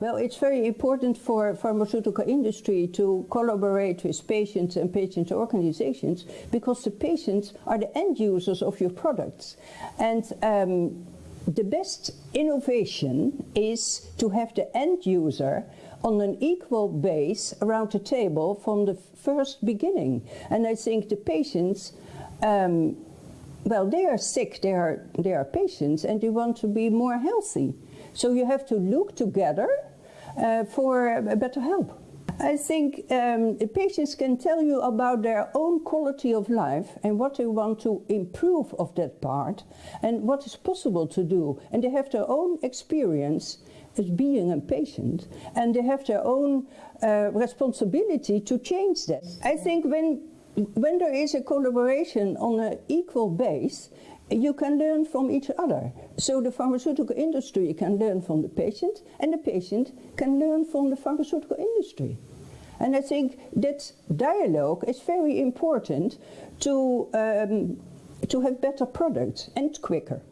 Well, it's very important for pharmaceutical industry to collaborate with patients and patient organizations because the patients are the end users of your products. And um, the best innovation is to have the end user on an equal base around the table from the first beginning. And I think the patients, um, well, they are sick, they are, they are patients, and they want to be more healthy. So you have to look together for better help. I think um, patients can tell you about their own quality of life and what they want to improve of that part and what is possible to do. And they have their own experience as being a patient and they have their own uh, responsibility to change that. I think when, when there is a collaboration on an equal base, you can learn from each other. So the pharmaceutical industry can learn from the patient and the patient can learn from the pharmaceutical industry. And I think that dialogue is very important to, um, to have better products and quicker.